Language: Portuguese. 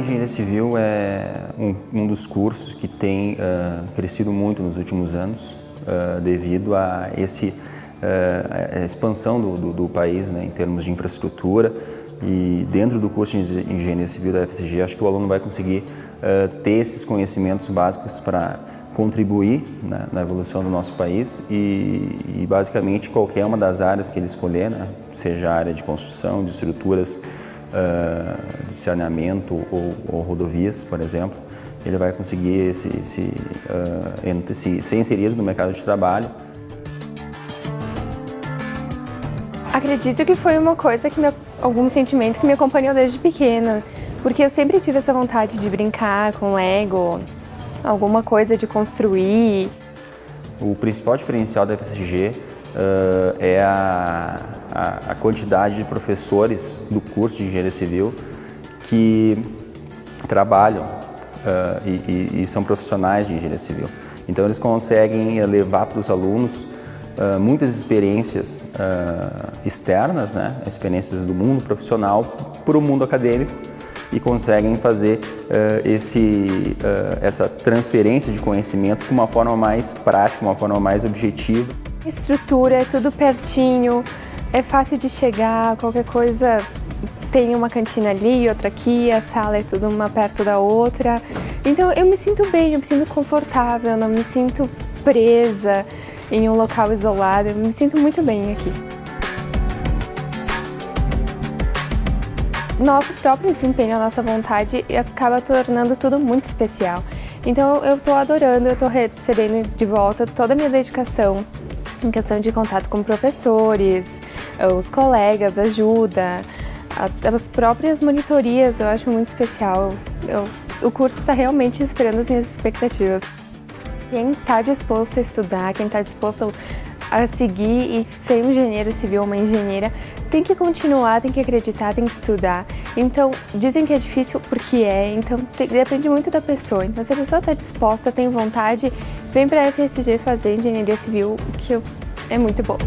engenharia civil é um, um dos cursos que tem uh, crescido muito nos últimos anos uh, devido a esse, uh, a expansão do, do, do país né, em termos de infraestrutura. E dentro do curso de engenharia civil da FCG acho que o aluno vai conseguir ter esses conhecimentos básicos para contribuir né, na evolução do nosso país. E, e, basicamente qualquer uma das áreas que ele escolher, né, seja a área de construção, de estruturas, uh, de saneamento ou, ou, rodovias, por exemplo, ele vai conseguir se, se, uh, se, ser inserido no mercado de trabalho. Acredito que foi uma coisa, que me, algum sentimento que me acompanhou desde pequena, porque eu sempre tive essa vontade de brincar com Lego, alguma coisa de construir. O principal diferencial da FSG uh, é a, a, a, quantidade de professores do curso de Engenharia Civil que trabalham uh, e, e, e, são profissionais de Engenharia Civil. Então eles conseguem levar para os alunos uh, muitas experiências externas, né, experiências do mundo profissional para o mundo acadêmico e conseguem fazer uh, esse, uh, essa transferência de conhecimento de uma forma mais prática, uma forma mais objetiva. Estrutura, é tudo pertinho, é fácil de chegar, qualquer coisa tem uma cantina ali, outra aqui, a sala é tudo uma perto da outra. Então eu me sinto bem, eu me sinto confortável, não me sinto presa em um local isolado, eu me sinto muito bem aqui. Nosso próprio desempenho, a nossa vontade acaba tornando tudo muito especial. Então eu estou adorando, eu estou recebendo de volta toda a minha dedicação em questão de contato com professores, os colegas, ajuda, as próprias monitorias, eu acho muito especial. Eu, o curso está realmente esperando as minhas expectativas. Quem está disposto a estudar, quem está disposto a seguir e ser um engenheiro civil, uma engenheira, tem que continuar, tem que acreditar, tem que estudar. Então, dizem que é difícil porque é, então tem, depende muito da pessoa. Então, se a pessoa está disposta, tem vontade, vem para a FSG fazer engenharia civil, que é muito bom.